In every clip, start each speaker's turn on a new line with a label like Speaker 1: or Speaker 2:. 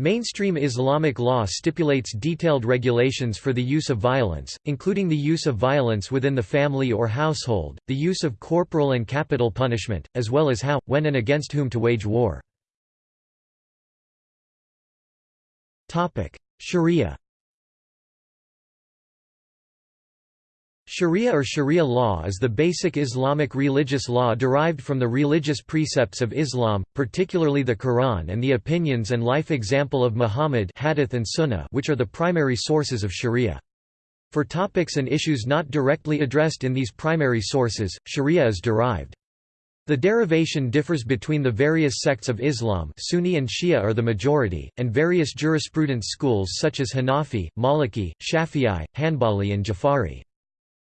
Speaker 1: Mainstream Islamic law stipulates detailed regulations for the use of violence, including the use of violence within the family or household, the use of corporal and capital punishment, as well as how, when and against whom to wage war. Sharia Sharia or Sharia law is the basic Islamic religious law derived from the religious precepts of Islam, particularly the Quran and the opinions and life example of Muhammad hadith and Sunnah which are the primary sources of Sharia. For topics and issues not directly addressed in these primary sources, Sharia is derived. The derivation differs between the various sects of Islam Sunni and Shia are the majority, and various jurisprudence schools such as Hanafi, Maliki, Shafi'i, Hanbali and Jafari.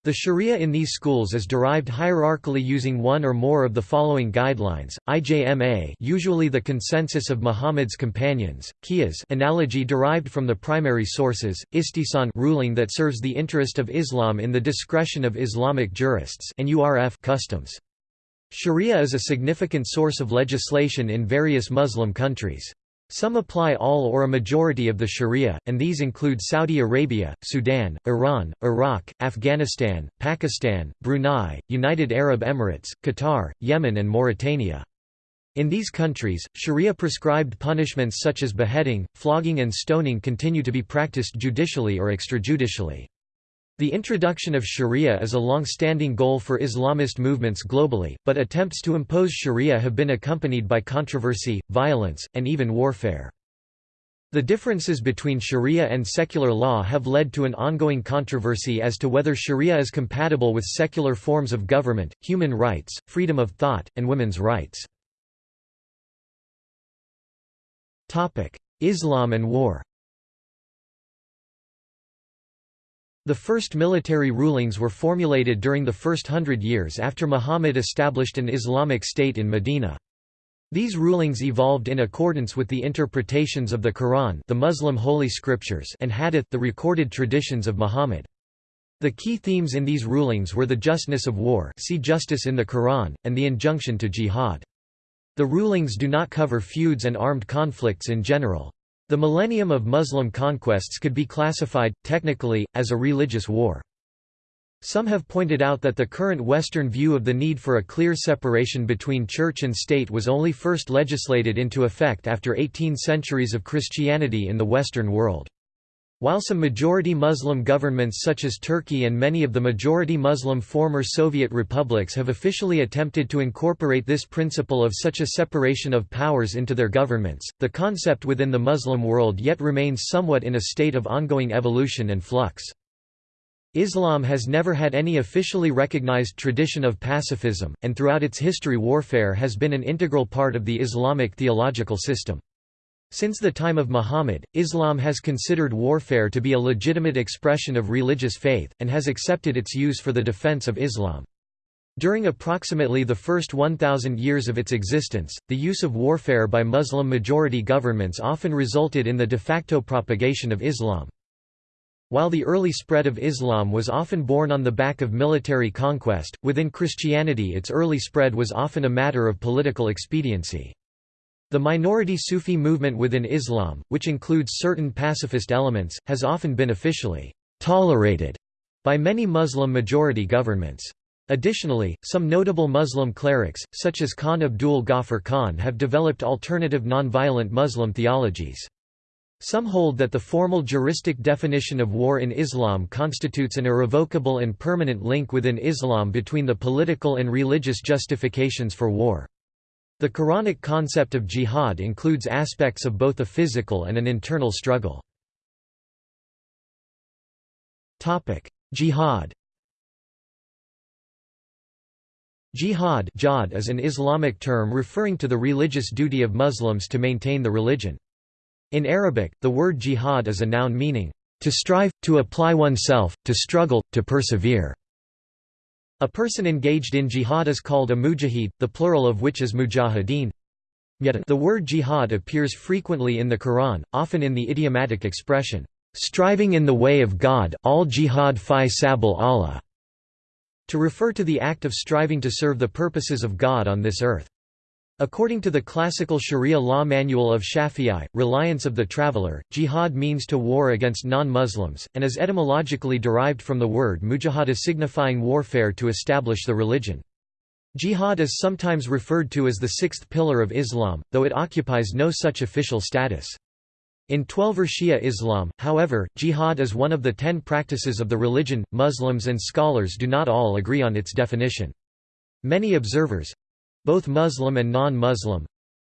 Speaker 1: The sharia in these schools is derived hierarchically using one or more of the following guidelines: IJMA, usually the consensus of Muhammad's companions; Qiyas, analogy derived from the primary sources; Istihsan, ruling that serves the interest of Islam in the discretion of Islamic jurists; and Urf, customs. Sharia is a significant source of legislation in various Muslim countries. Some apply all or a majority of the sharia, and these include Saudi Arabia, Sudan, Iran, Iraq, Afghanistan, Pakistan, Brunei, United Arab Emirates, Qatar, Yemen and Mauritania. In these countries, sharia-prescribed punishments such as beheading, flogging and stoning continue to be practiced judicially or extrajudicially. The introduction of sharia is a long-standing goal for Islamist movements globally, but attempts to impose sharia have been accompanied by controversy, violence, and even warfare. The differences between sharia and secular law have led to an ongoing controversy as to whether sharia is compatible with secular forms of government, human rights, freedom of thought, and women's rights. Islam and war The first military rulings were formulated during the first hundred years after Muhammad established an Islamic state in Medina. These rulings evolved in accordance with the interpretations of the Quran the Muslim holy scriptures and Hadith the recorded traditions of Muhammad. The key themes in these rulings were the justness of war see justice in the Quran, and the injunction to jihad. The rulings do not cover feuds and armed conflicts in general. The millennium of Muslim conquests could be classified, technically, as a religious war. Some have pointed out that the current Western view of the need for a clear separation between church and state was only first legislated into effect after 18 centuries of Christianity in the Western world. While some majority Muslim governments such as Turkey and many of the majority Muslim former Soviet republics have officially attempted to incorporate this principle of such a separation of powers into their governments, the concept within the Muslim world yet remains somewhat in a state of ongoing evolution and flux. Islam has never had any officially recognized tradition of pacifism, and throughout its history warfare has been an integral part of the Islamic theological system. Since the time of Muhammad, Islam has considered warfare to be a legitimate expression of religious faith, and has accepted its use for the defense of Islam. During approximately the first 1,000 years of its existence, the use of warfare by Muslim-majority governments often resulted in the de facto propagation of Islam. While the early spread of Islam was often born on the back of military conquest, within Christianity its early spread was often a matter of political expediency. The minority Sufi movement within Islam, which includes certain pacifist elements, has often been officially tolerated by many Muslim-majority governments. Additionally, some notable Muslim clerics, such as Khan Abdul Ghaffar Khan have developed alternative nonviolent Muslim theologies. Some hold that the formal juristic definition of war in Islam constitutes an irrevocable and permanent link within Islam between the political and religious justifications for war. The Quranic concept of jihad includes aspects of both a physical and an internal struggle. Jihad Jihad is an Islamic term referring to the religious duty of Muslims to maintain the religion. In Arabic, the word jihad is a noun meaning, to strive, to apply oneself, to struggle, to persevere. A person engaged in jihad is called a mujahid, the plural of which is mujahideen. The word jihad appears frequently in the Quran, often in the idiomatic expression, "...striving in the way of God all jihad fi sabil Allah", to refer to the act of striving to serve the purposes of God on this earth. According to the classical Sharia law manual of Shafi'i, Reliance of the Traveller, jihad means to war against non-Muslims, and is etymologically derived from the word mujahada signifying warfare to establish the religion. Jihad is sometimes referred to as the sixth pillar of Islam, though it occupies no such official status. In Twelver Shia Islam, however, jihad is one of the ten practices of the religion. Muslims and scholars do not all agree on its definition. Many observers both Muslim and non-Muslim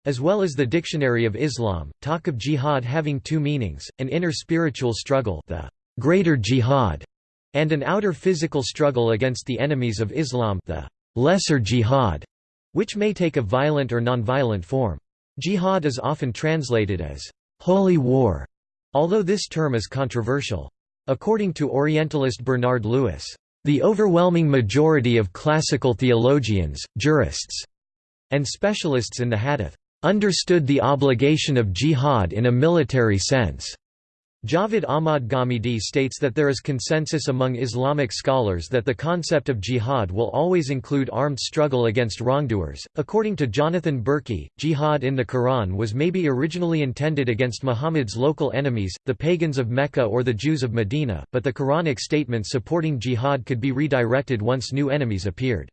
Speaker 1: as well as the Dictionary of Islam, talk of jihad having two meanings, an inner spiritual struggle the greater jihad, and an outer physical struggle against the enemies of Islam the lesser jihad, which may take a violent or nonviolent form. Jihad is often translated as holy war, although this term is controversial. According to Orientalist Bernard Lewis, the overwhelming majority of classical theologians, jurists, and specialists in the hadith understood the obligation of jihad in a military sense. Javed Ahmad Ghamidi states that there is consensus among Islamic scholars that the concept of jihad will always include armed struggle against wrongdoers. According to Jonathan Berkey, jihad in the Quran was maybe originally intended against Muhammad's local enemies, the pagans of Mecca or the Jews of Medina, but the Quranic statement supporting jihad could be redirected once new enemies appeared.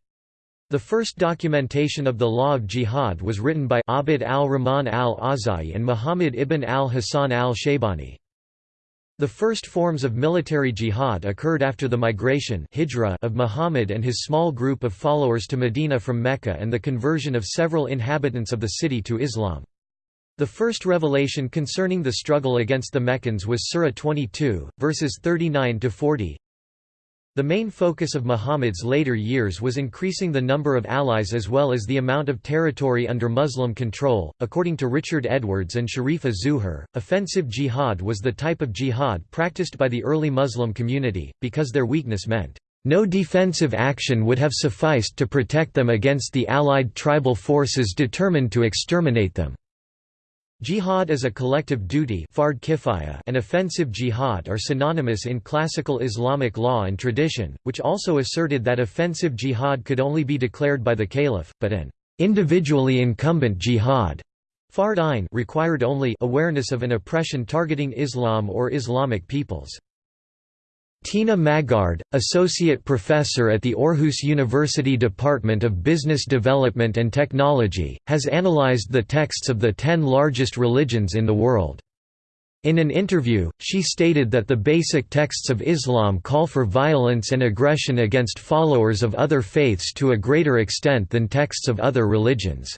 Speaker 1: The first documentation of the law of jihad was written by Abd al-Rahman al-Awza'i and Muhammad ibn al-Hasan al-Shaybani. The first forms of military jihad occurred after the migration of Muhammad and his small group of followers to Medina from Mecca and the conversion of several inhabitants of the city to Islam. The first revelation concerning the struggle against the Meccans was Surah 22, verses 39–40, the main focus of Muhammad's later years was increasing the number of allies as well as the amount of territory under Muslim control. According to Richard Edwards and Sherifa Zuhur, offensive jihad was the type of jihad practiced by the early Muslim community, because their weakness meant, no defensive action would have sufficed to protect them against the allied tribal forces determined to exterminate them. Jihad as a collective duty and offensive jihad are synonymous in classical Islamic law and tradition, which also asserted that offensive jihad could only be declared by the caliph, but an individually incumbent jihad fard required only awareness of an oppression targeting Islam or Islamic peoples. Tina Magaard, Associate Professor at the Aarhus University Department of Business Development and Technology, has analyzed the texts of the ten largest religions in the world. In an interview, she stated that the basic texts of Islam call for violence and aggression against followers of other faiths to a greater extent than texts of other religions.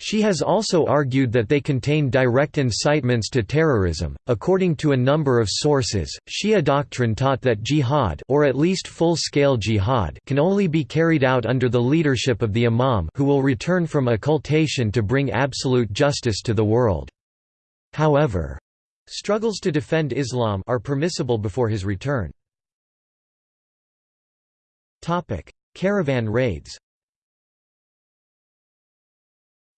Speaker 1: She has also argued that they contain direct incitements to terrorism. According to a number of sources, Shia doctrine taught that jihad or at least full-scale jihad can only be carried out under the leadership of the imam who will return from occultation to bring absolute justice to the world. However, struggles to defend Islam are permissible before his return. Topic: Caravan raids.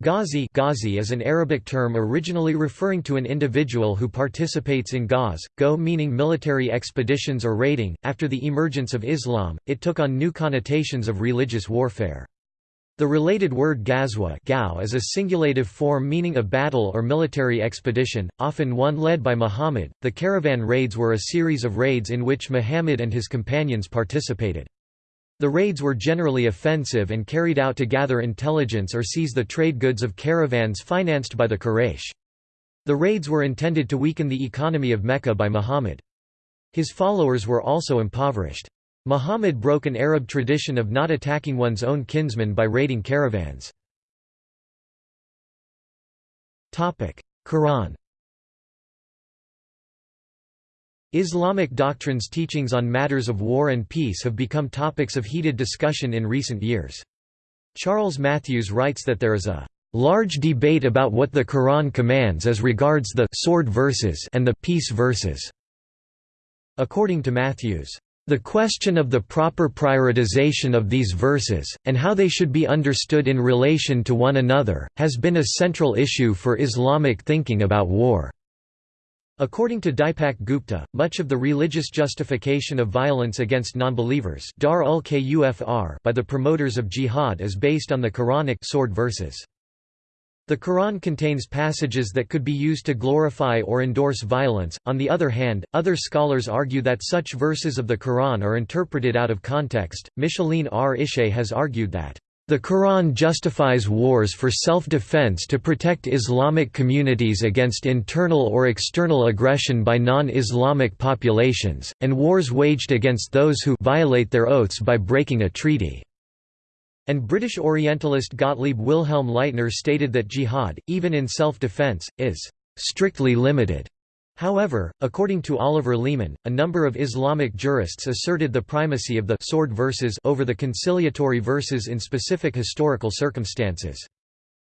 Speaker 1: Ghazi, Ghazi is an Arabic term originally referring to an individual who participates in ghaz, go meaning military expeditions or raiding. After the emergence of Islam, it took on new connotations of religious warfare. The related word ghazwa is a singulative form meaning a battle or military expedition, often one led by Muhammad. The caravan raids were a series of raids in which Muhammad and his companions participated. The raids were generally offensive and carried out to gather intelligence or seize the trade goods of caravans financed by the Quraysh. The raids were intended to weaken the economy of Mecca by Muhammad. His followers were also impoverished. Muhammad broke an Arab tradition of not attacking one's own kinsmen by raiding caravans. Quran Islamic doctrines teachings on matters of war and peace have become topics of heated discussion in recent years. Charles Mathewes writes that there is a large debate about what the Quran commands as regards the sword verses and the peace verses. According to Matthews, the question of the proper prioritization of these verses, and how they should be understood in relation to one another, has been a central issue for Islamic thinking about war. According to Dipak Gupta, much of the religious justification of violence against nonbelievers by the promoters of jihad is based on the Quranic sword verses. The Quran contains passages that could be used to glorify or endorse violence. On the other hand, other scholars argue that such verses of the Quran are interpreted out of context. Micheline R. Ishay has argued that the Quran justifies wars for self-defense to protect Islamic communities against internal or external aggression by non-Islamic populations, and wars waged against those who violate their oaths by breaking a treaty. And British Orientalist Gottlieb Wilhelm Leitner stated that jihad, even in self-defense, is «strictly limited». However, according to Oliver Leaman, a number of Islamic jurists asserted the primacy of the sword verses over the conciliatory verses in specific historical circumstances.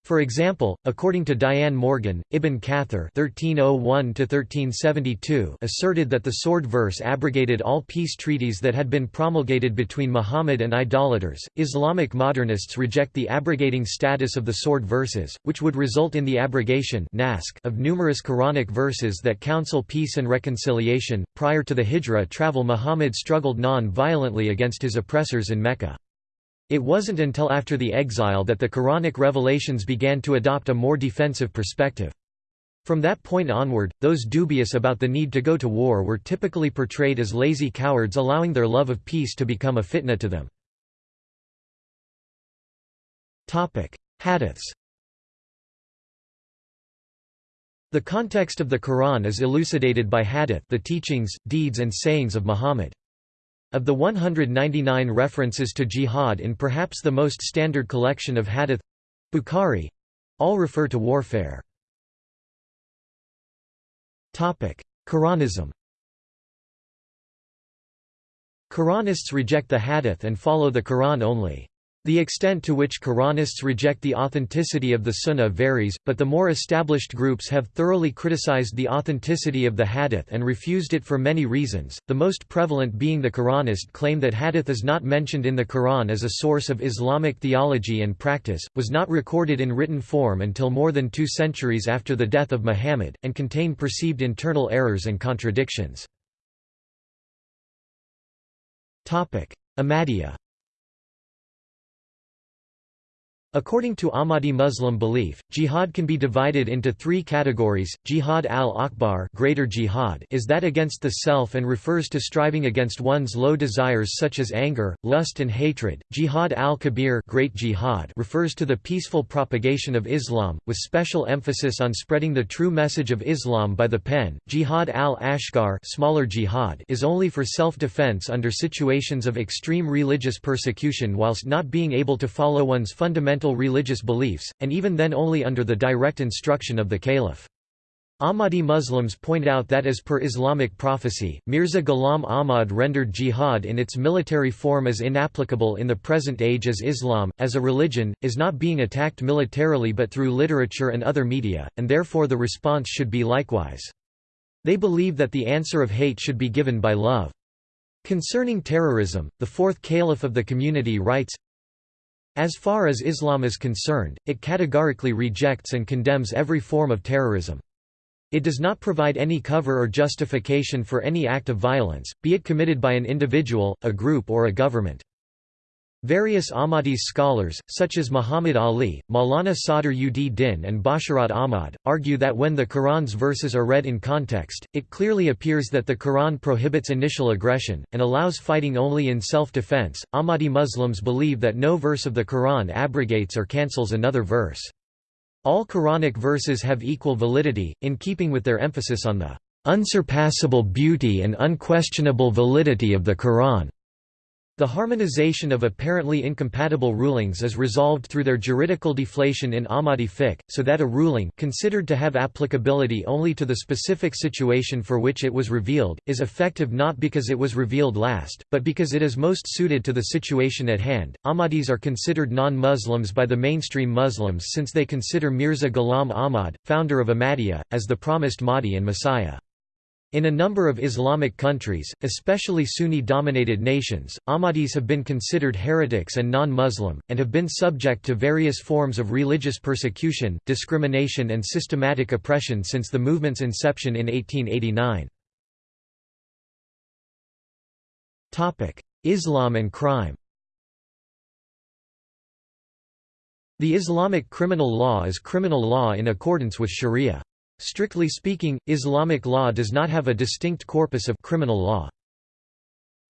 Speaker 1: For example, according to Diane Morgan, Ibn Kathir (1301–1372) asserted that the sword verse abrogated all peace treaties that had been promulgated between Muhammad and idolaters. Islamic modernists reject the abrogating status of the sword verses, which would result in the abrogation of numerous Quranic verses that counsel peace and reconciliation. Prior to the Hijra travel, Muhammad struggled non-violently against his oppressors in Mecca. It wasn't until after the exile that the Quranic revelations began to adopt a more defensive perspective. From that point onward, those dubious about the need to go to war were typically portrayed as lazy cowards allowing their love of peace to become a fitna to them. Hadiths The context of the Quran is elucidated by hadith the teachings, deeds and sayings of Muhammad. Of the 199 references to jihad in perhaps the most standard collection of hadith Bukhari all refer to warfare. Quranism Quranists reject the hadith and follow the Quran only. The extent to which Quranists reject the authenticity of the Sunnah varies, but the more established groups have thoroughly criticized the authenticity of the Hadith and refused it for many reasons, the most prevalent being the Quranist claim that Hadith is not mentioned in the Quran as a source of Islamic theology and practice, was not recorded in written form until more than two centuries after the death of Muhammad, and contain perceived internal errors and contradictions. Ahmadiyya According to Ahmadi Muslim belief, jihad can be divided into three categories. Jihad al-Akbar greater jihad is that against the self and refers to striving against one's low desires such as anger, lust and hatred. Jihad al-Kabir great jihad refers to the peaceful propagation of Islam, with special emphasis on spreading the true message of Islam by the pen. Jihad al-Asghar smaller jihad is only for self-defense under situations of extreme religious persecution whilst not being able to follow one's fundamental fundamental religious beliefs, and even then only under the direct instruction of the caliph. Ahmadi Muslims point out that as per Islamic prophecy, Mirza Ghulam Ahmad rendered jihad in its military form as inapplicable in the present age as Islam, as a religion, is not being attacked militarily but through literature and other media, and therefore the response should be likewise. They believe that the answer of hate should be given by love. Concerning terrorism, the fourth caliph of the community writes, as far as Islam is concerned, it categorically rejects and condemns every form of terrorism. It does not provide any cover or justification for any act of violence, be it committed by an individual, a group or a government. Various Ahmadis scholars, such as Muhammad Ali, Maulana Sadr ud Din and Basharat Ahmad, argue that when the Quran's verses are read in context, it clearly appears that the Quran prohibits initial aggression, and allows fighting only in self-defense. Ahmadi Muslims believe that no verse of the Quran abrogates or cancels another verse. All Quranic verses have equal validity, in keeping with their emphasis on the unsurpassable beauty and unquestionable validity of the Quran. The harmonization of apparently incompatible rulings is resolved through their juridical deflation in Ahmadi fiqh, so that a ruling considered to have applicability only to the specific situation for which it was revealed, is effective not because it was revealed last, but because it is most suited to the situation at hand. Ahmadis are considered non-Muslims by the mainstream Muslims since they consider Mirza Ghulam Ahmad, founder of Ahmadiyya, as the promised Mahdi and Messiah. In a number of Islamic countries, especially Sunni-dominated nations, Ahmadis have been considered heretics and non-Muslim, and have been subject to various forms of religious persecution, discrimination and systematic oppression since the movement's inception in 1889. Islam and crime The Islamic criminal law is criminal law in accordance with sharia. Strictly speaking, Islamic law does not have a distinct corpus of criminal law.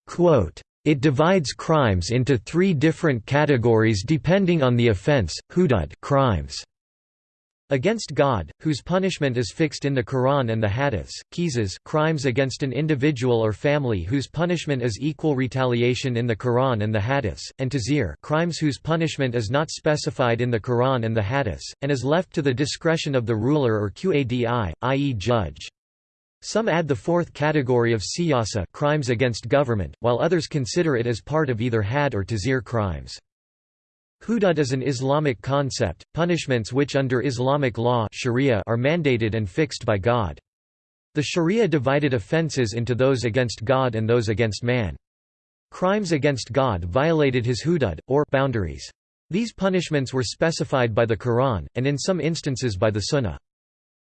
Speaker 1: Quote, it divides crimes into three different categories depending on the offense, hudud crimes against God, whose punishment is fixed in the Quran and the Hadiths, qisas crimes against an individual or family whose punishment is equal retaliation in the Quran and the Hadiths, and tazir crimes whose punishment is not specified in the Quran and the Hadiths, and is left to the discretion of the ruler or qadi, i.e. judge. Some add the fourth category of siyasa crimes against government, while others consider it as part of either had or tazir crimes. Hudud is an Islamic concept, punishments which under Islamic law sharia are mandated and fixed by God. The sharia divided offences into those against God and those against man. Crimes against God violated his hudud, or boundaries. These punishments were specified by the Quran, and in some instances by the Sunnah.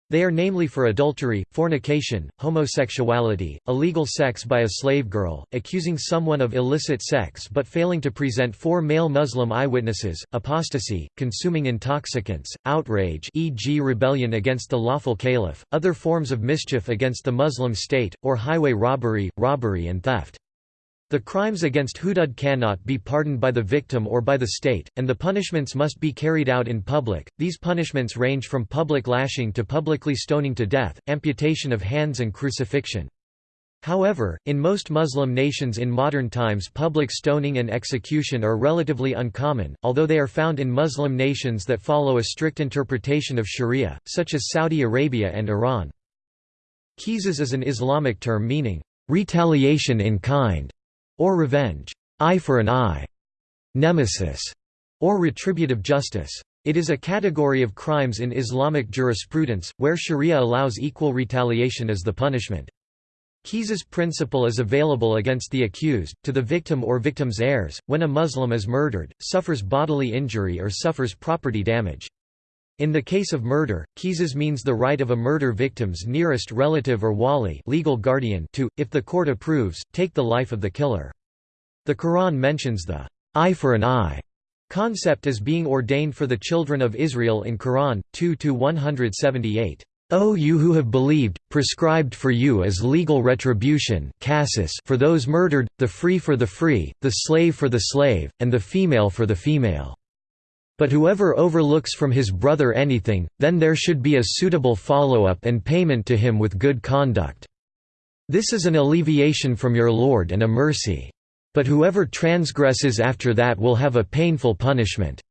Speaker 1: They are namely for adultery, fornication, homosexuality, illegal sex by a slave girl, accusing someone of illicit sex but failing to present four male Muslim eyewitnesses, apostasy, consuming intoxicants, outrage e.g. rebellion against the lawful caliph, other forms of mischief against the Muslim state, or highway robbery, robbery and theft. The crimes against hudud cannot be pardoned by the victim or by the state, and the punishments must be carried out in public. These punishments range from public lashing to publicly stoning to death, amputation of hands and crucifixion. However, in most Muslim nations in modern times public stoning and execution are relatively uncommon, although they are found in Muslim nations that follow a strict interpretation of sharia, such as Saudi Arabia and Iran. Qisas is an Islamic term meaning, retaliation in kind or revenge, eye for an eye, nemesis, or retributive justice. It is a category of crimes in Islamic jurisprudence, where sharia allows equal retaliation as the punishment. Qisas principle is available against the accused, to the victim or victim's heirs, when a Muslim is murdered, suffers bodily injury or suffers property damage. In the case of murder, qisas means the right of a murder victim's nearest relative or wali legal guardian to, if the court approves, take the life of the killer. The Quran mentions the eye for an eye concept as being ordained for the children of Israel in Quran 2-178. O you who have believed, prescribed for you as legal retribution for those murdered, the free for the free, the slave for the slave, and the female for the female. But whoever overlooks from his brother anything, then there should be a suitable follow-up and payment to him with good conduct. This is an alleviation from your Lord and a mercy. But whoever transgresses after that will have a painful punishment."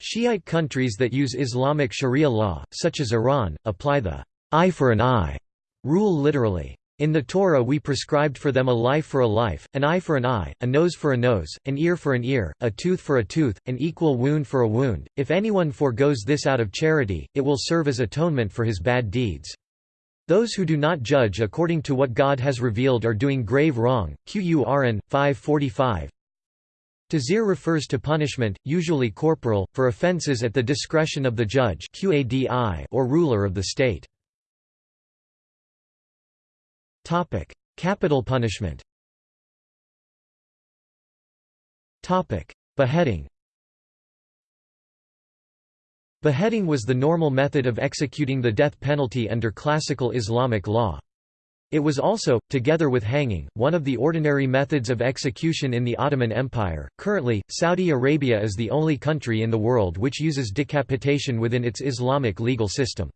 Speaker 1: Shiite countries that use Islamic sharia law, such as Iran, apply the eye for an eye rule literally. In the Torah we prescribed for them a life for a life, an eye for an eye, a nose for a nose, an ear for an ear, a tooth for a tooth, an equal wound for a wound. If anyone forgoes this out of charity, it will serve as atonement for his bad deeds. Those who do not judge according to what God has revealed are doing grave wrong. Qur'an 545. Tazir refers to punishment, usually corporal, for offences at the discretion of the judge or ruler of the state. Topic: Capital punishment. Topic: Beheading. Beheading was the normal method of executing the death penalty under classical Islamic law. It was also, together with hanging, one of the ordinary methods of execution in the Ottoman Empire. Currently, Saudi Arabia is the only country in the world which uses decapitation within its Islamic legal system.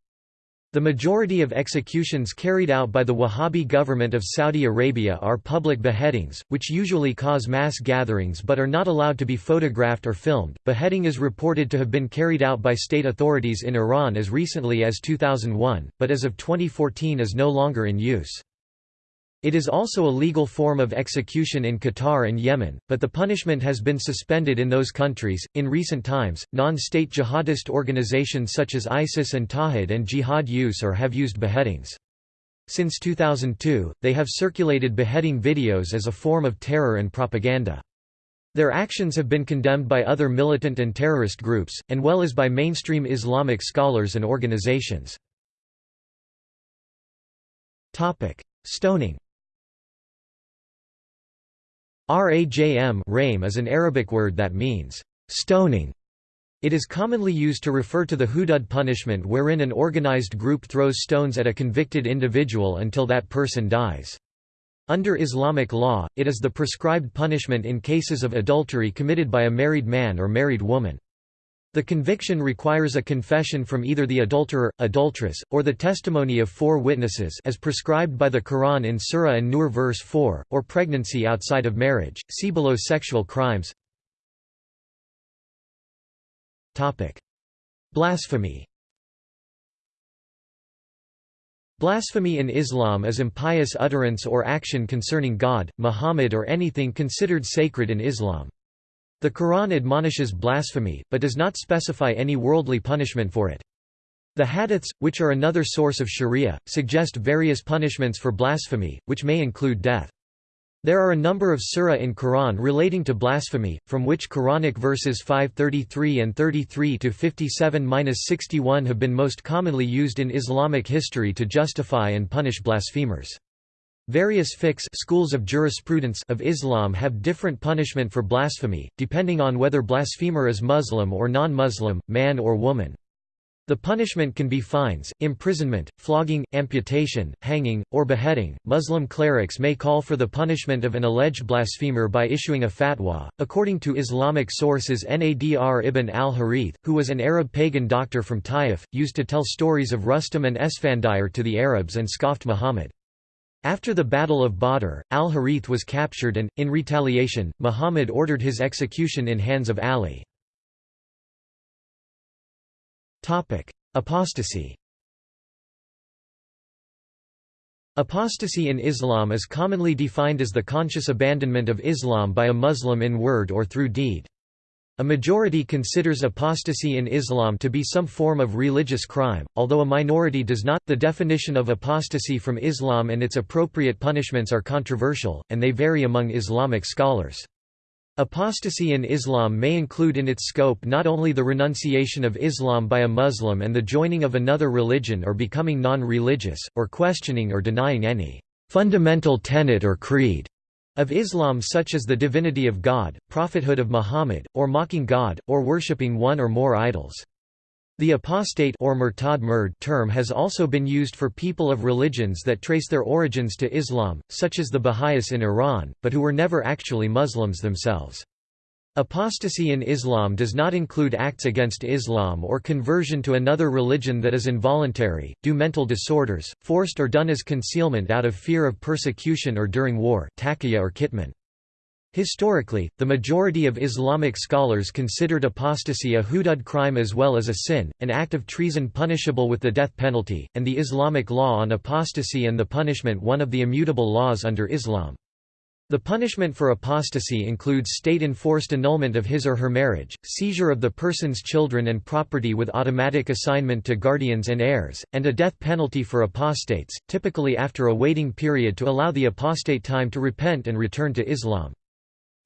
Speaker 1: The majority of executions carried out by the Wahhabi government of Saudi Arabia are public beheadings, which usually cause mass gatherings but are not allowed to be photographed or filmed. Beheading is reported to have been carried out by state authorities in Iran as recently as 2001, but as of 2014 is no longer in use. It is also a legal form of execution in Qatar and Yemen, but the punishment has been suspended in those countries. In recent times, non state jihadist organizations such as ISIS and Tawhid and Jihad use or have used beheadings. Since 2002, they have circulated beheading videos as a form of terror and propaganda. Their actions have been condemned by other militant and terrorist groups, and well as by mainstream Islamic scholars and organizations. Stoning Rajm is an Arabic word that means stoning. It is commonly used to refer to the hudud punishment wherein an organized group throws stones at a convicted individual until that person dies. Under Islamic law, it is the prescribed punishment in cases of adultery committed by a married man or married woman. The conviction requires a confession from either the adulterer, adulteress, or the testimony of four witnesses as prescribed by the Quran in Surah An-Nur verse 4, or pregnancy outside of marriage. See below sexual crimes. Blasphemy Blasphemy in Islam is impious utterance or action concerning God, Muhammad or anything considered sacred in Islam. The Quran admonishes blasphemy, but does not specify any worldly punishment for it. The hadiths, which are another source of sharia, suggest various punishments for blasphemy, which may include death. There are a number of surah in Quran relating to blasphemy, from which Quranic verses 533 and 33 to 57-61 have been most commonly used in Islamic history to justify and punish blasphemers. Various fiqhs schools of jurisprudence of Islam have different punishment for blasphemy, depending on whether blasphemer is Muslim or non-Muslim, man or woman. The punishment can be fines, imprisonment, flogging, amputation, hanging, or beheading. Muslim clerics may call for the punishment of an alleged blasphemer by issuing a fatwa. According to Islamic sources, Nadr ibn al Harith, who was an Arab pagan doctor from Taif, used to tell stories of Rustam and Esfandiar to the Arabs and scoffed Muhammad. After the Battle of Badr, al-Harith was captured and, in retaliation, Muhammad ordered his execution in hands of Ali. Apostasy Apostasy in Islam is commonly defined as the conscious abandonment of Islam by a Muslim in word or through deed. A majority considers apostasy in Islam to be some form of religious crime, although a minority does not. The definition of apostasy from Islam and its appropriate punishments are controversial, and they vary among Islamic scholars. Apostasy in Islam may include in its scope not only the renunciation of Islam by a Muslim and the joining of another religion or becoming non-religious, or questioning or denying any fundamental tenet or creed of Islam such as the divinity of God, prophethood of Muhammad, or mocking God, or worshipping one or more idols. The apostate or murtad murd term has also been used for people of religions that trace their origins to Islam, such as the Baha'is in Iran, but who were never actually Muslims themselves. Apostasy in Islam does not include acts against Islam or conversion to another religion that is involuntary, due mental disorders, forced or done as concealment out of fear of persecution or during war or kitman. Historically, the majority of Islamic scholars considered apostasy a hudud crime as well as a sin, an act of treason punishable with the death penalty, and the Islamic law on apostasy and the punishment one of the immutable laws under Islam. The punishment for apostasy includes state-enforced annulment of his or her marriage, seizure of the person's children and property with automatic assignment to guardians and heirs, and a death penalty for apostates, typically after a waiting period to allow the apostate time to repent and return to Islam.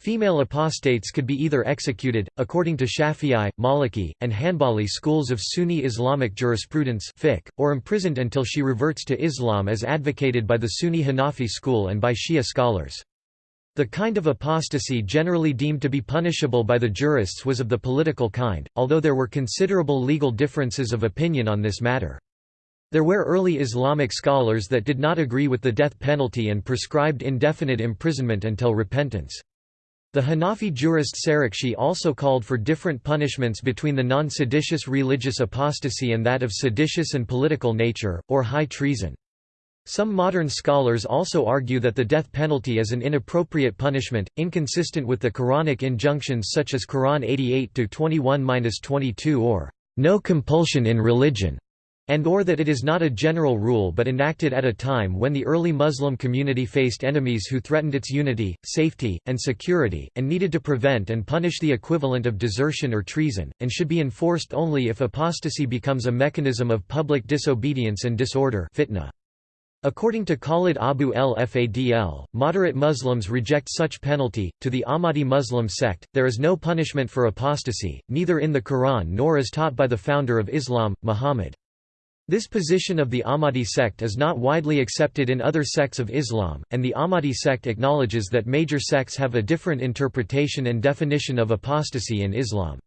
Speaker 1: Female apostates could be either executed, according to Shafi'i, Maliki, and Hanbali schools of Sunni Islamic jurisprudence fiqh, or imprisoned until she reverts to Islam as advocated by the Sunni Hanafi school and by Shia scholars. The kind of apostasy generally deemed to be punishable by the jurists was of the political kind, although there were considerable legal differences of opinion on this matter. There were early Islamic scholars that did not agree with the death penalty and prescribed indefinite imprisonment until repentance. The Hanafi jurist Sarakhsi also called for different punishments between the non-seditious religious apostasy and that of seditious and political nature, or high treason. Some modern scholars also argue that the death penalty is an inappropriate punishment, inconsistent with the Quranic injunctions such as Quran 88-21-22 or, "...no compulsion in religion." and or that it is not a general rule but enacted at a time when the early Muslim community faced enemies who threatened its unity, safety, and security, and needed to prevent and punish the equivalent of desertion or treason, and should be enforced only if apostasy becomes a mechanism of public disobedience and disorder fitna. According to Khaled Abou El Fadl, moderate Muslims reject such penalty. To the Ahmadi Muslim sect, there is no punishment for apostasy, neither in the Quran nor as taught by the founder of Islam, Muhammad. This position of the Ahmadi sect is not widely accepted in other sects of Islam, and the Ahmadi sect acknowledges that major sects have a different interpretation and definition of apostasy in Islam.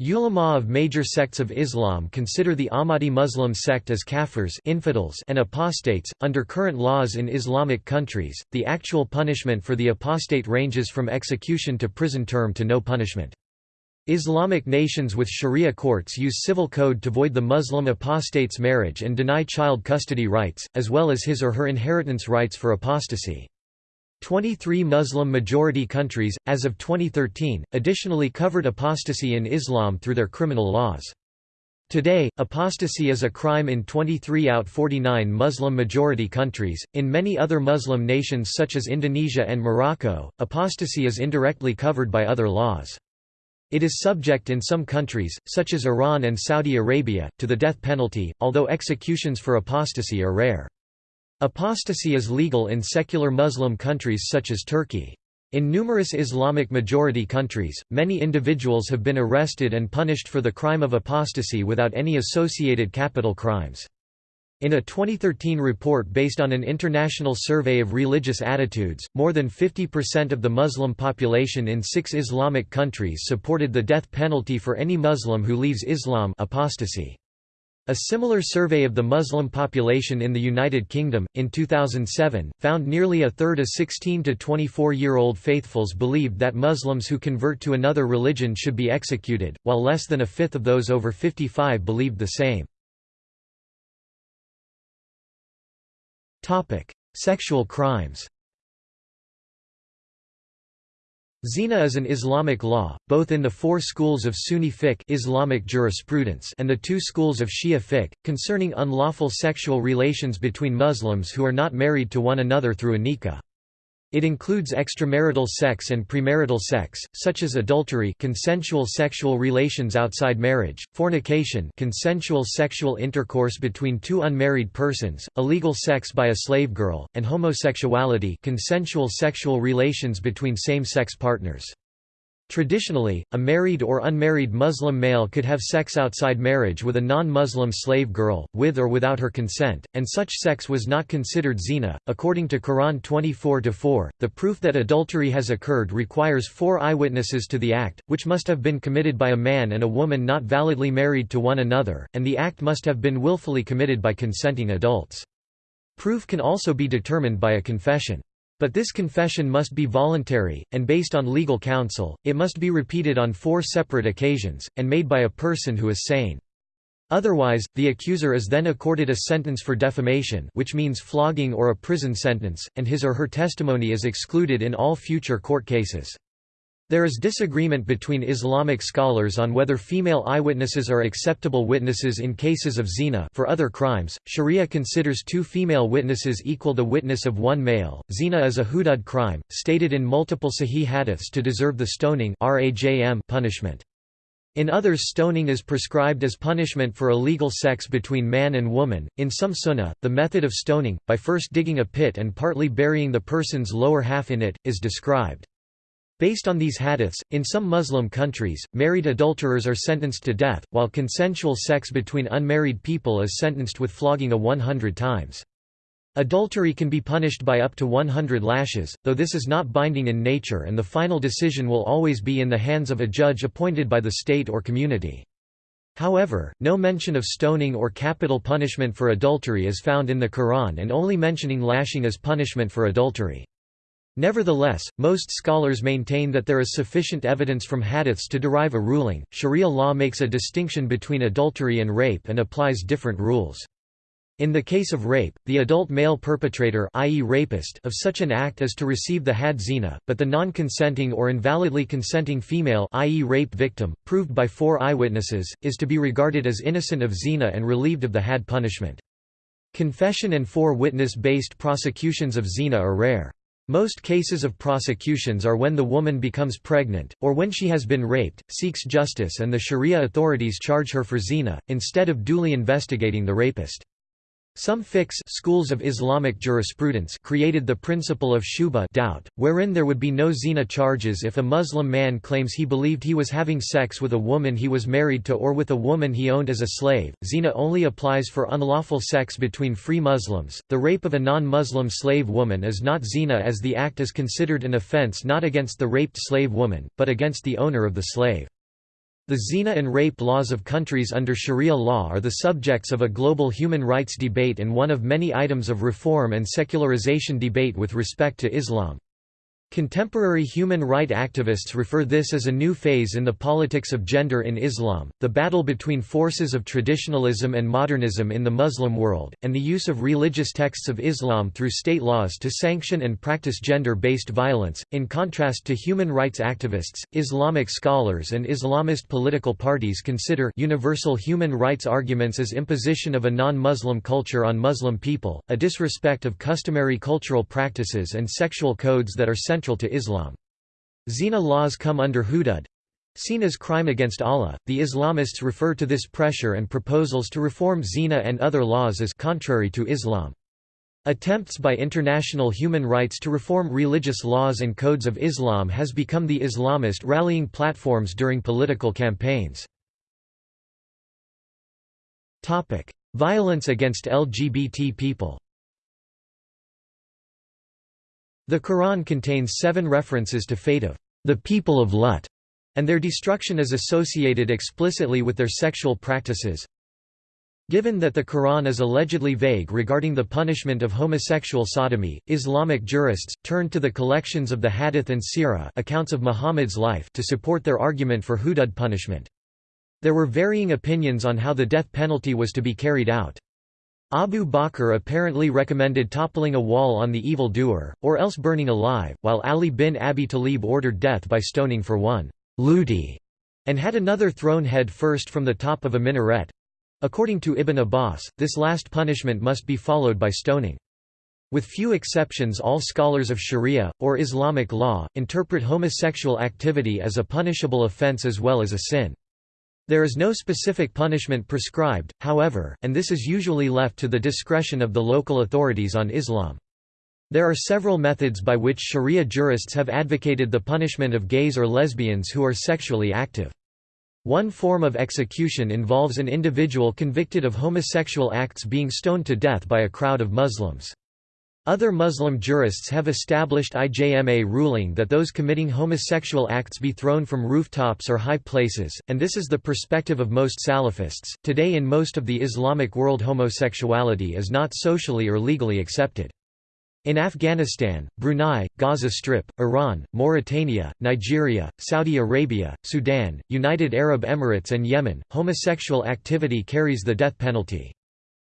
Speaker 1: Ulama of major sects of Islam consider the Ahmadi Muslim sect as kafirs infidels and apostates. Under current laws in Islamic countries, the actual punishment for the apostate ranges from execution to prison term to no punishment. Islamic nations with sharia courts use civil code to void the Muslim apostate's marriage and deny child custody rights, as well as his or her inheritance rights for apostasy. 23 Muslim-majority countries, as of 2013, additionally covered apostasy in Islam through their criminal laws. Today, apostasy is a crime in 23 out 49 Muslim-majority countries. In many other Muslim nations such as Indonesia and Morocco, apostasy is indirectly covered by other laws. It is subject in some countries, such as Iran and Saudi Arabia, to the death penalty, although executions for apostasy are rare. Apostasy is legal in secular Muslim countries such as Turkey. In numerous Islamic majority countries, many individuals have been arrested and punished for the crime of apostasy without any associated capital crimes. In a 2013 report based on an international survey of religious attitudes, more than 50% of the Muslim population in six Islamic countries supported the death penalty for any Muslim who leaves Islam apostasy. A similar survey of the Muslim population in the United Kingdom, in 2007, found nearly a third of 16 to 24-year-old faithfuls believed that Muslims who convert to another religion should be executed, while less than a fifth of those over 55 believed the same. Sexual crimes Zina is an Islamic law, both in the four schools of Sunni fiqh Islamic jurisprudence and the two schools of Shia fiqh, concerning unlawful sexual relations between Muslims who are not married to one another through a nikah. It includes extramarital sex and premarital sex, such as adultery consensual sexual relations outside marriage, fornication consensual sexual intercourse between two unmarried persons, illegal sex by a slave girl, and homosexuality consensual sexual relations between same-sex partners. Traditionally, a married or unmarried Muslim male could have sex outside marriage with a non-Muslim slave girl, with or without her consent, and such sex was not considered zina. According to Quran 24-4, the proof that adultery has occurred requires four eyewitnesses to the act, which must have been committed by a man and a woman not validly married to one another, and the act must have been willfully committed by consenting adults. Proof can also be determined by a confession. But this confession must be voluntary, and based on legal counsel, it must be repeated on four separate occasions, and made by a person who is sane. Otherwise, the accuser is then accorded a sentence for defamation which means flogging or a prison sentence, and his or her testimony is excluded in all future court cases. There is disagreement between Islamic scholars on whether female eyewitnesses are acceptable witnesses in cases of zina for other crimes. Sharia considers two female witnesses equal the witness of one male. Zina is a hudud crime, stated in multiple sahih hadiths to deserve the stoning punishment. In others stoning is prescribed as punishment for illegal sex between man and woman. In some sunnah, the method of stoning, by first digging a pit and partly burying the person's lower half in it, is described. Based on these hadiths, in some Muslim countries, married adulterers are sentenced to death, while consensual sex between unmarried people is sentenced with flogging a 100 times. Adultery can be punished by up to 100 lashes, though this is not binding in nature and the final decision will always be in the hands of a judge appointed by the state or community. However, no mention of stoning or capital punishment for adultery is found in the Quran and only mentioning lashing as punishment for adultery. Nevertheless, most scholars maintain that there is sufficient evidence from hadiths to derive a ruling. Sharia law makes a distinction between adultery and rape and applies different rules. In the case of rape, the adult male perpetrator i.e. rapist of such an act is to receive the had zina, but the non-consenting or invalidly consenting female i.e. rape victim, proved by four eyewitnesses, is to be regarded as innocent of zina and relieved of the had punishment. Confession and four witness-based prosecutions of zina are rare. Most cases of prosecutions are when the woman becomes pregnant, or when she has been raped, seeks justice and the sharia authorities charge her for zina, instead of duly investigating the rapist. Some fiqhs schools of Islamic jurisprudence created the principle of shubha doubt, wherein there would be no zina charges if a Muslim man claims he believed he was having sex with a woman he was married to or with a woman he owned as a slave. Zina only applies for unlawful sex between free Muslims. The rape of a non-Muslim slave woman is not zina as the act is considered an offense not against the raped slave woman, but against the owner of the slave. The zina and rape laws of countries under Sharia law are the subjects of a global human rights debate and one of many items of reform and secularization debate with respect to Islam. Contemporary human right activists refer this as a new phase in the politics of gender in Islam, the battle between forces of traditionalism and modernism in the Muslim world, and the use of religious texts of Islam through state laws to sanction and practice gender-based violence. In contrast to human rights activists, Islamic scholars and Islamist political parties consider universal human rights arguments as imposition of a non-Muslim culture on Muslim people, a disrespect of customary cultural practices and sexual codes that are central to Islam. Zina laws come under hudud, seen as crime against Allah. The Islamists refer to this pressure and proposals to reform zina and other laws as contrary to Islam. Attempts by international human rights to reform religious laws and codes of Islam has become the Islamist rallying platforms during political campaigns. Violence against LGBT people the Quran contains seven references to fate of the people of Lut, and their destruction is associated explicitly with their sexual practices. Given that the Quran is allegedly vague regarding the punishment of homosexual sodomy, Islamic jurists turned to the collections of the Hadith and Sirah accounts of Muhammad's life to support their argument for hudud punishment. There were varying opinions on how the death penalty was to be carried out. Abu Bakr apparently recommended toppling a wall on the evil doer, or else burning alive, while Ali bin Abi Talib ordered death by stoning for one luti, and had another thrown head first from the top of a minaret. According to Ibn Abbas, this last punishment must be followed by stoning. With few exceptions all scholars of Sharia, or Islamic law, interpret homosexual activity as a punishable offense as well as a sin. There is no specific punishment prescribed, however, and this is usually left to the discretion of the local authorities on Islam. There are several methods by which Sharia jurists have advocated the punishment of gays or lesbians who are sexually active. One form of execution involves an individual convicted of homosexual acts being stoned to death by a crowd of Muslims. Other Muslim jurists have established IJMA ruling that those committing homosexual acts be thrown from rooftops or high places, and this is the perspective of most Salafists. Today, in most of the Islamic world, homosexuality is not socially or legally accepted. In Afghanistan, Brunei, Gaza Strip, Iran, Mauritania, Nigeria, Saudi Arabia, Sudan, United Arab Emirates, and Yemen, homosexual activity carries the death penalty.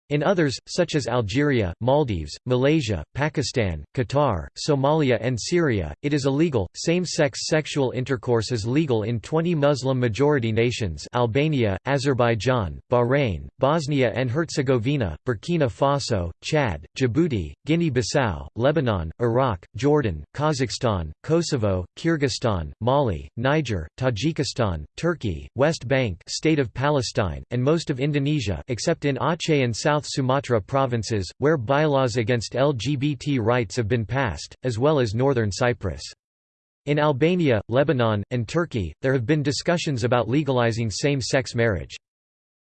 Speaker 1: In others, such as Algeria, Maldives, Malaysia, Pakistan, Qatar, Somalia and Syria, it is illegal. Same-sex sexual intercourse is legal in 20 Muslim-majority nations Albania, Azerbaijan, Bahrain, Bosnia and Herzegovina, Burkina Faso, Chad, Djibouti, Guinea-Bissau, Lebanon, Iraq, Jordan, Kazakhstan, Kosovo, Kyrgyzstan, Mali, Niger, Tajikistan, Turkey, West Bank State of Palestine, and most of Indonesia except in Aceh and South South Sumatra provinces, where bylaws against LGBT rights have been passed, as well as northern Cyprus. In Albania, Lebanon, and Turkey, there have been discussions about legalizing same-sex marriage.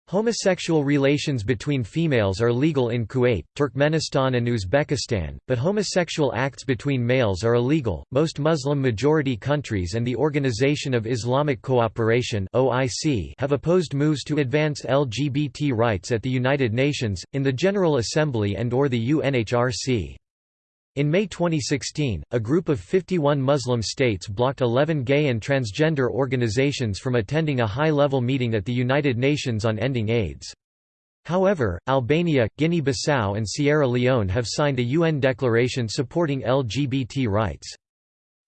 Speaker 1: Homosexual relations between females are legal in Kuwait, Turkmenistan, and Uzbekistan, but homosexual acts between males are illegal. Most Muslim majority countries and the Organization of Islamic Cooperation (OIC) have opposed moves to advance LGBT rights at the United Nations, in the General Assembly and or the UNHRC. In May 2016, a group of 51 Muslim states blocked 11 gay and transgender organizations from attending a high-level meeting at the United Nations on ending AIDS. However, Albania, Guinea-Bissau and Sierra Leone have signed a UN declaration supporting LGBT rights.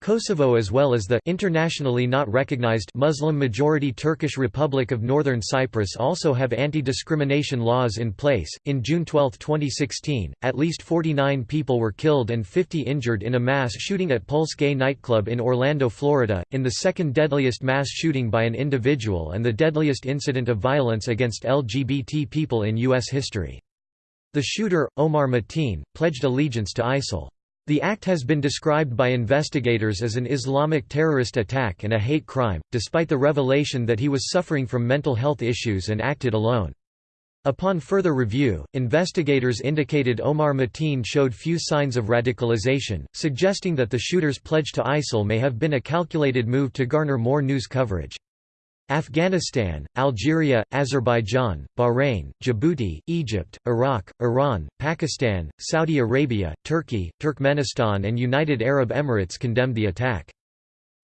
Speaker 1: Kosovo as well as the internationally not recognized Muslim-majority Turkish Republic of Northern Cyprus also have anti-discrimination laws in place. In June 12, 2016, at least 49 people were killed and 50 injured in a mass shooting at Pulse Gay nightclub in Orlando, Florida, in the second deadliest mass shooting by an individual and the deadliest incident of violence against LGBT people in U.S. history. The shooter, Omar Mateen, pledged allegiance to ISIL. The act has been described by investigators as an Islamic terrorist attack and a hate crime, despite the revelation that he was suffering from mental health issues and acted alone. Upon further review, investigators indicated Omar Mateen showed few signs of radicalization, suggesting that the shooter's pledge to ISIL may have been a calculated move to garner more news coverage. Afghanistan, Algeria, Azerbaijan, Bahrain, Djibouti, Egypt, Iraq, Iran, Pakistan, Saudi Arabia, Turkey, Turkmenistan and United Arab Emirates condemned the attack.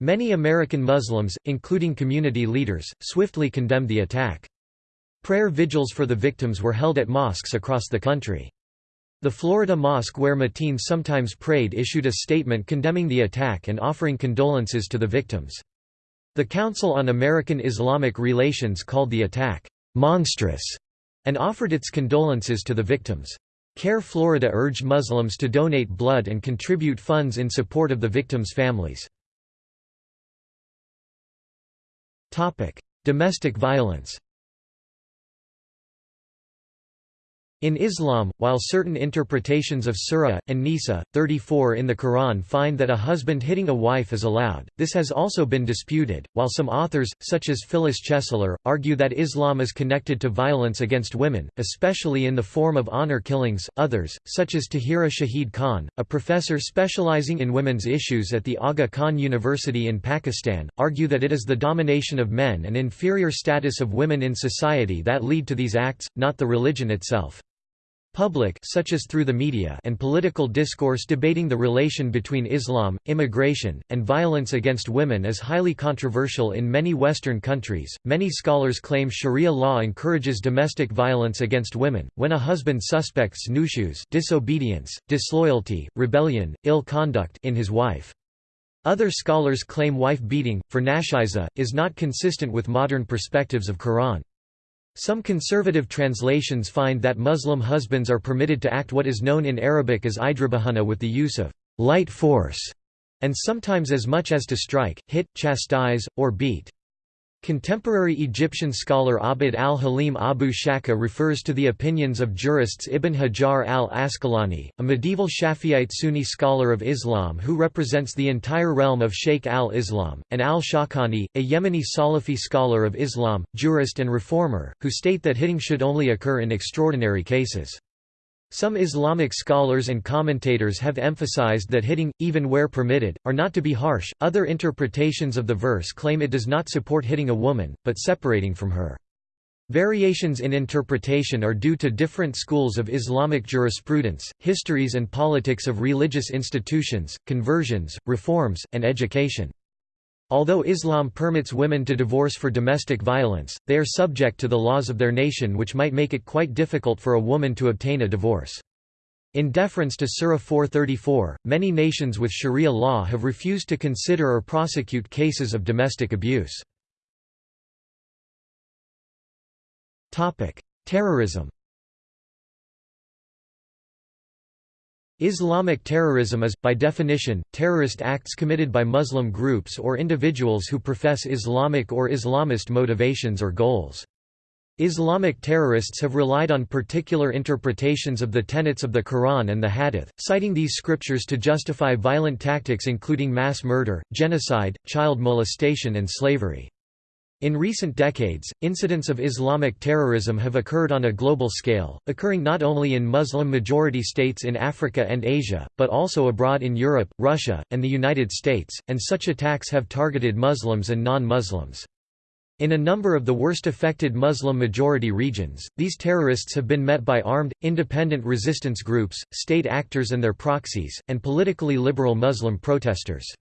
Speaker 1: Many American Muslims, including community leaders, swiftly condemned the attack. Prayer vigils for the victims were held at mosques across the country. The Florida mosque where Mateen sometimes prayed issued a statement condemning the attack and offering condolences to the victims. The Council on American Islamic Relations called the attack, "...monstrous", and offered its condolences to the victims. CAIR Florida urged Muslims to donate blood and contribute funds in support of the victims' families. Domestic violence In Islam, while certain interpretations of Surah, An-Nisa, 34 in the Quran find that a husband hitting a wife is allowed, this has also been disputed, while some authors, such as Phyllis Chesler, argue that Islam is connected to violence against women, especially in the form of honor killings. Others, such as Tahira Shahid Khan, a professor specializing in women's issues at the Aga Khan University in Pakistan, argue that it is the domination of men and inferior status of women in society that lead to these acts, not the religion itself. Public such as through the media and political discourse debating the relation between Islam, immigration, and violence against women is highly controversial in many Western countries. Many scholars claim Sharia law encourages domestic violence against women, when a husband suspects nushuz disobedience, disloyalty, rebellion, ill conduct in his wife. Other scholars claim wife beating, for nashiza, is not consistent with modern perspectives of Quran. Some conservative translations find that Muslim husbands are permitted to act what is known in Arabic as idrabahunna with the use of light force, and sometimes as much as to strike, hit, chastise, or beat. Contemporary Egyptian scholar Abd al-Halim Abu Shuqqa refers to the opinions of jurists Ibn Hajar al-Asqalani, a medieval Shafi'ite Sunni scholar of Islam who represents the entire realm of Sheikh al-Islam, and al-Shawkani, a Yemeni Salafi scholar of Islam, jurist and reformer, who state that hitting should only occur in extraordinary cases. Some Islamic scholars and commentators have emphasized that hitting, even where permitted, are not to be harsh. Other interpretations of the verse claim it does not support hitting a woman, but separating from her. Variations in interpretation are due to different schools of Islamic jurisprudence, histories and politics of religious institutions, conversions, reforms, and education. Although Islam permits women to divorce for domestic violence, they are subject to the laws of their nation which might make it quite difficult for a woman to obtain a divorce. In deference to Surah 434, many nations with Sharia law have refused to consider or prosecute cases of domestic abuse. Terrorism Islamic terrorism is, by definition, terrorist acts committed by Muslim groups or individuals who profess Islamic or Islamist motivations or goals. Islamic terrorists have relied on particular interpretations of the tenets of the Quran and the Hadith, citing these scriptures to justify violent tactics including mass murder, genocide, child molestation and slavery. In recent decades, incidents of Islamic terrorism have occurred on a global scale, occurring not only in Muslim-majority states in Africa and Asia, but also abroad in Europe, Russia, and the United States, and such attacks have targeted Muslims and non-Muslims. In a number of the worst affected Muslim-majority regions, these terrorists have been met by armed, independent resistance groups, state actors and their proxies, and politically liberal Muslim protesters.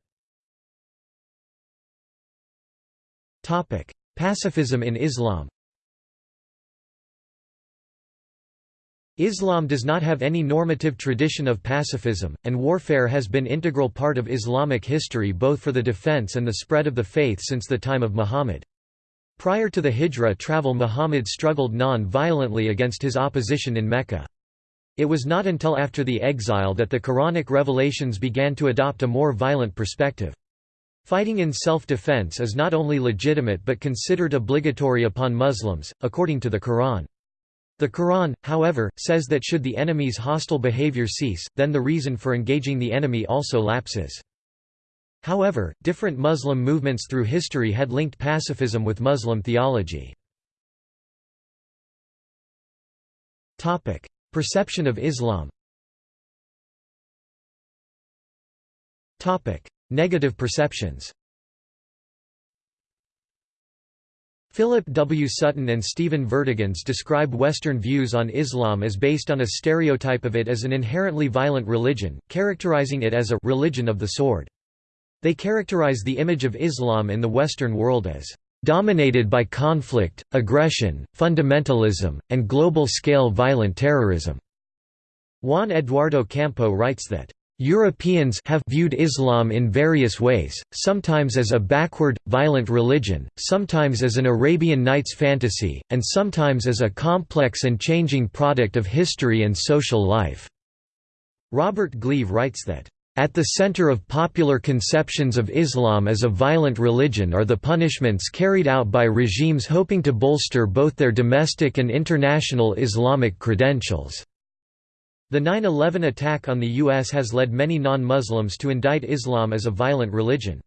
Speaker 1: Pacifism in Islam Islam does not have any normative tradition of pacifism, and warfare has been integral part of Islamic history both for the defense and the spread of the faith since the time of Muhammad. Prior to the Hijra travel Muhammad struggled non-violently against his opposition in Mecca. It was not until after the exile that the Quranic revelations began to adopt a more violent perspective. Fighting in self-defense is not only legitimate but considered obligatory upon Muslims, according to the Quran. The Quran, however, says that should the enemy's hostile behavior cease, then the reason for engaging the enemy also lapses. However, different Muslim movements through history had linked pacifism with Muslim theology. Perception of Islam Negative perceptions Philip W. Sutton and Stephen Vertigans describe Western views on Islam as based on a stereotype of it as an inherently violent religion, characterizing it as a «religion of the sword». They characterize the image of Islam in the Western world as «dominated by conflict, aggression, fundamentalism, and global-scale violent terrorism». Juan Eduardo Campo writes that Europeans have viewed Islam in various ways, sometimes as a backward, violent religion, sometimes as an Arabian Nights fantasy, and sometimes as a complex and changing product of history and social life." Robert Gleave writes that, "...at the center of popular conceptions of Islam as a violent religion are the punishments carried out by regimes hoping to bolster both their domestic and international Islamic credentials." The 9-11 attack on the U.S. has led many non-Muslims to indict Islam as a violent religion.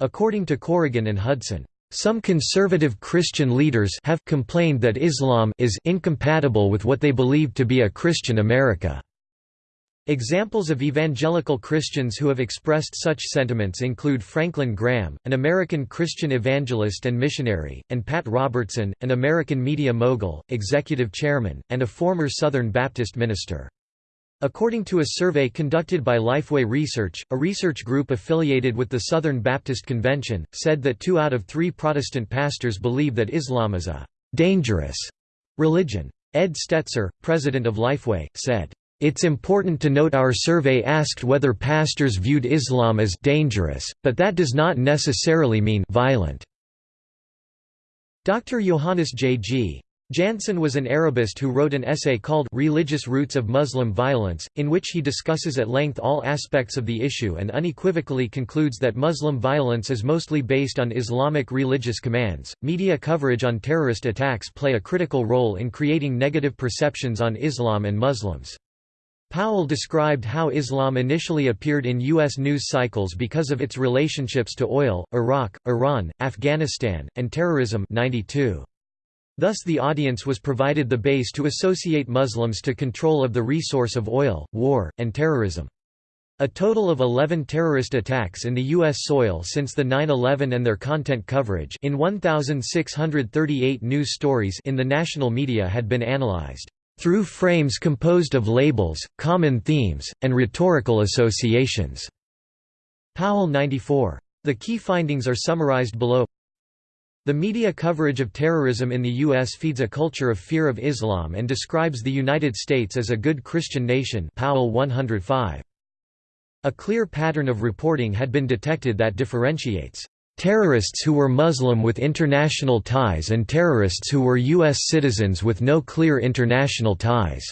Speaker 1: According to Corrigan and Hudson, some conservative Christian leaders have complained that Islam is incompatible with what they believe to be a Christian America. Examples of evangelical Christians who have expressed such sentiments include Franklin Graham, an American Christian evangelist and missionary, and Pat Robertson, an American media mogul, executive chairman, and a former Southern Baptist minister. According to a survey conducted by Lifeway Research, a research group affiliated with the Southern Baptist Convention, said that two out of three Protestant pastors believe that Islam is a «dangerous» religion. Ed Stetzer, president of Lifeway, said, it's important to note our survey asked whether pastors viewed Islam as dangerous, but that does not necessarily mean violent. Dr. Johannes J. G. Jansen was an Arabist who wrote an essay called Religious Roots of Muslim Violence, in which he discusses at length all aspects of the issue and unequivocally concludes that Muslim violence is mostly based on Islamic religious commands. Media coverage on terrorist attacks play a critical role in creating negative perceptions on Islam and Muslims. Powell described how Islam initially appeared in U.S. news cycles because of its relationships to oil, Iraq, Iran, Afghanistan, and terrorism 92. Thus the audience was provided the base to associate Muslims to control of the resource of oil, war, and terrorism. A total of 11 terrorist attacks in the U.S. soil since the 9-11 and their content coverage in 1,638 news stories in the national media had been analyzed, "...through frames composed of labels, common themes, and rhetorical associations." Powell 94. The key findings are summarized below the media coverage of terrorism in the U.S. feeds a culture of fear of Islam and describes the United States as a good Christian nation Powell 105. A clear pattern of reporting had been detected that differentiates terrorists who were Muslim with international ties and terrorists who were U.S. citizens with no clear international ties."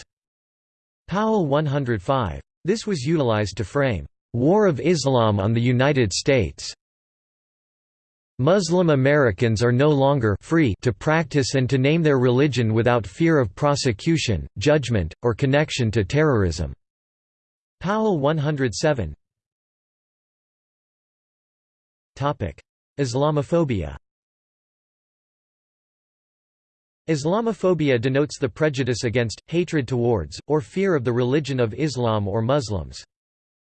Speaker 1: Powell 105. This was utilized to frame, "...war of Islam on the United States." Muslim Americans are no longer free to practice and to name their religion without fear of prosecution, judgment, or connection to terrorism." Powell 107 Islamophobia Islamophobia denotes the prejudice against, hatred towards, or fear of the religion of Islam or Muslims.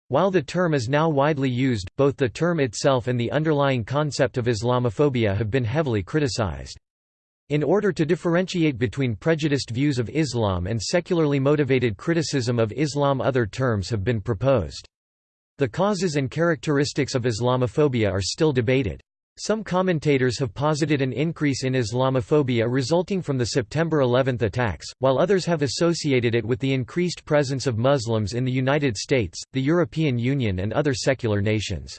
Speaker 1: While the term is now widely used, both the term itself and the underlying concept of Islamophobia have been heavily criticized. In order to differentiate between prejudiced views of Islam and secularly motivated criticism of Islam other terms have been proposed. The causes and characteristics of Islamophobia are still debated. Some commentators have posited an increase in Islamophobia resulting from the September 11 attacks, while others have associated it with the increased presence of Muslims in the United States, the European Union and other secular nations.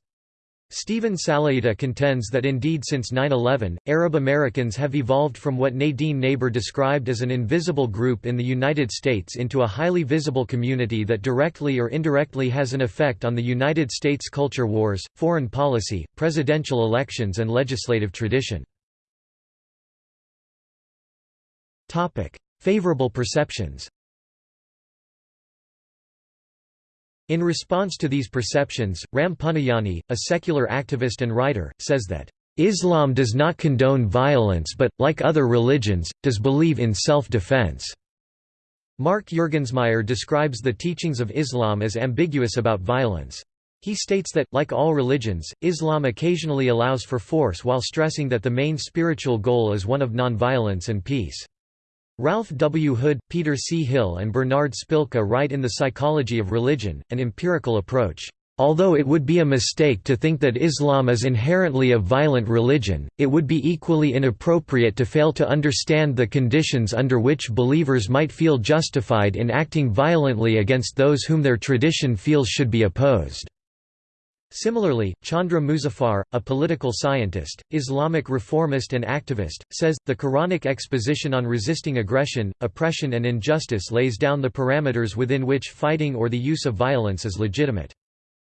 Speaker 1: Steven Salaita contends that indeed since 9-11, Arab Americans have evolved from what Nadine Naber described as an invisible group in the United States into a highly visible community that directly or indirectly has an effect on the United States culture wars, foreign policy, presidential elections and legislative tradition. Favorable perceptions In response to these perceptions, Ram Puniyani, a secular activist and writer, says that, "...Islam does not condone violence but, like other religions, does believe in self-defense." Mark Juergensmeyer describes the teachings of Islam as ambiguous about violence. He states that, like all religions, Islam occasionally allows for force while stressing that the main spiritual goal is one of nonviolence and peace. Ralph W. Hood, Peter C. Hill and Bernard Spilka write in The Psychology of Religion, an empirical approach. Although it would be a mistake to think that Islam is inherently a violent religion, it would be equally inappropriate to fail to understand the conditions under which believers might feel justified in acting violently against those whom their tradition feels should be opposed. Similarly, Chandra Muzaffar, a political scientist, Islamic reformist and activist, says, the Quranic exposition on resisting aggression, oppression and injustice lays down the parameters within which fighting or the use of violence is legitimate.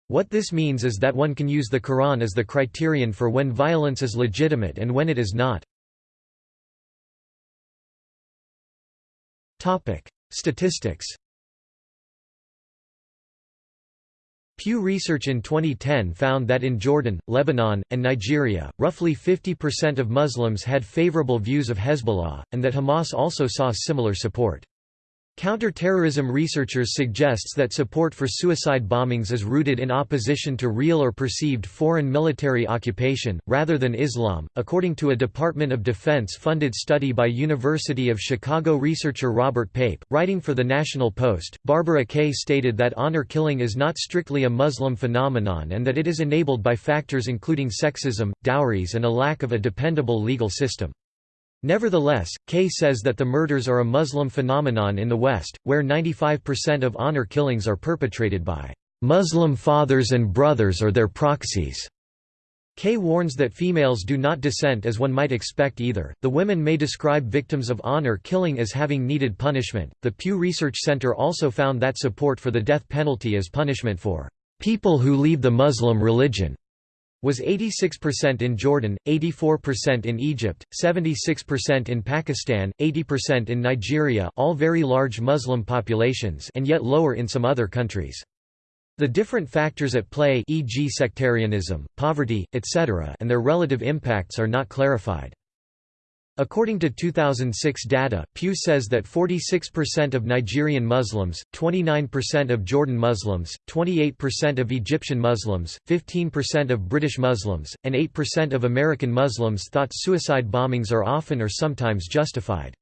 Speaker 1: What this means is that one can use the Quran as the criterion for when violence is legitimate and when it is not. Statistics Pew Research in 2010 found that in Jordan, Lebanon, and Nigeria, roughly 50% of Muslims had favorable views of Hezbollah, and that Hamas also saw similar support. Counter-terrorism researchers suggests that support for suicide bombings is rooted in opposition to real or perceived foreign military occupation, rather than Islam. According to a Department of Defense funded study by University of Chicago researcher Robert Pape, writing for the National Post, Barbara Kay stated that honor killing is not strictly a Muslim phenomenon and that it is enabled by factors including sexism, dowries and a lack of a dependable legal system. Nevertheless, Kay says that the murders are a Muslim phenomenon in the West, where 95% of honor killings are perpetrated by Muslim fathers and brothers or their proxies. Kay warns that females do not dissent as one might expect either. The women may describe victims of honor killing as having needed punishment. The Pew Research Center also found that support for the death penalty as punishment for people who leave the Muslim religion was 86% in Jordan, 84% in Egypt, 76% in Pakistan, 80% in Nigeria all very large Muslim populations and yet lower in some other countries. The different factors at play e.g. sectarianism, poverty, etc. and their relative impacts are not clarified. According to 2006 data, Pew says that 46% of Nigerian Muslims, 29% of Jordan Muslims, 28% of Egyptian Muslims, 15% of British Muslims, and 8% of American Muslims thought suicide bombings are often or sometimes justified.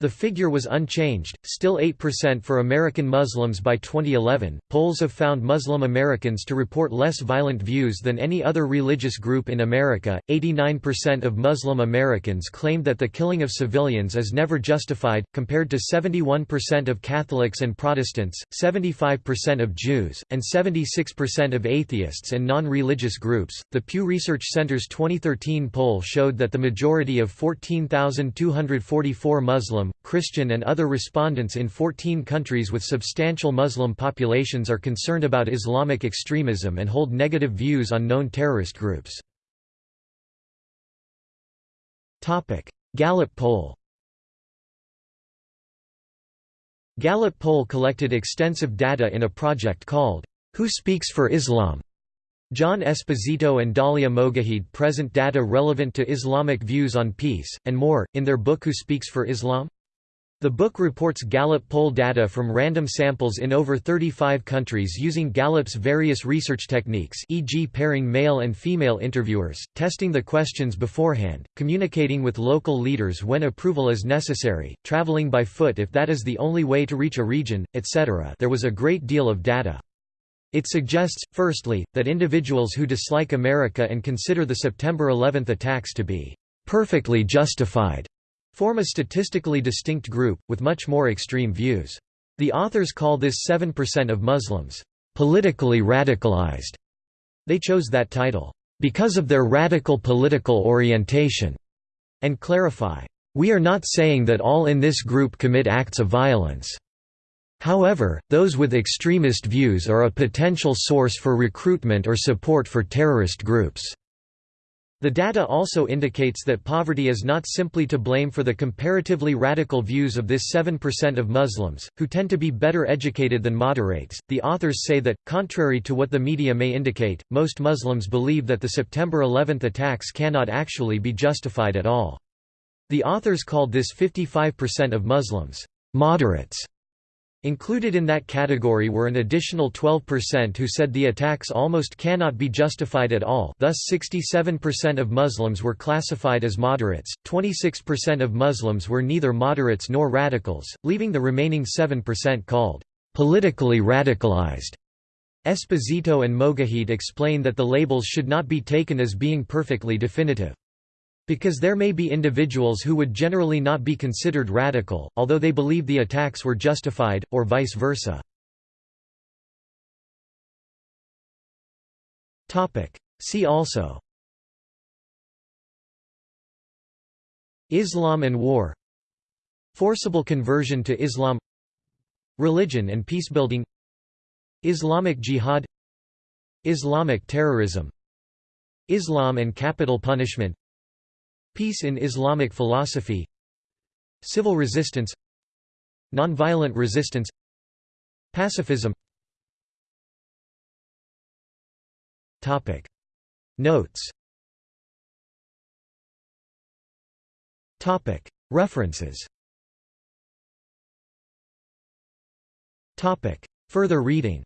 Speaker 1: The figure was unchanged, still 8% for American Muslims by 2011. Polls have found Muslim Americans to report less violent views than any other religious group in America. 89% of Muslim Americans claimed that the killing of civilians is never justified, compared to 71% of Catholics and Protestants, 75% of Jews, and 76% of atheists and non religious groups. The Pew Research Center's 2013 poll showed that the majority of 14,244 Muslims Muslim, Christian and other respondents in 14 countries with substantial Muslim populations are concerned about Islamic extremism and hold negative views on known terrorist groups. Gallup poll Gallup poll collected extensive data in a project called, Who Speaks for Islam? John Esposito and Dalia Mogahed present data relevant to Islamic views on peace, and more, in their book Who Speaks for Islam? The book reports Gallup poll data from random samples in over 35 countries using Gallup's various research techniques e.g. pairing male and female interviewers, testing the questions beforehand, communicating with local leaders when approval is necessary, traveling by foot if that is the only way to reach a region, etc. there was a great deal of data. It suggests, firstly, that individuals who dislike America and consider the September 11 attacks to be perfectly justified form a statistically distinct group, with much more extreme views. The authors call this 7% of Muslims, "...politically radicalized." They chose that title, "...because of their radical political orientation," and clarify, "...we are not saying that all in this group commit acts of violence." However, those with extremist views are a potential source for recruitment or support for terrorist groups. The data also indicates that poverty is not simply to blame for the comparatively radical views of this 7% of Muslims, who tend to be better educated than moderates. The authors say that, contrary to what the media may indicate, most Muslims believe that the September 11 attacks cannot actually be justified at all. The authors called this 55% of Muslims moderates Included in that category were an additional 12% who said the attacks almost cannot be justified at all thus 67% of Muslims were classified as moderates, 26% of Muslims were neither moderates nor radicals, leaving the remaining 7% called politically radicalized. Esposito and Mogahed explain that the labels should not be taken as being perfectly definitive. Because there may be individuals who would generally not be considered radical, although they believe the attacks were justified, or vice versa. See also. Islam and war. Forcible conversion to Islam. Religion and peacebuilding Islamic Jihad. Islamic terrorism. Islam and capital punishment Peace in Islamic philosophy. Civil resistance. Nonviolent resistance. Pacifism. Notes. References. Further reading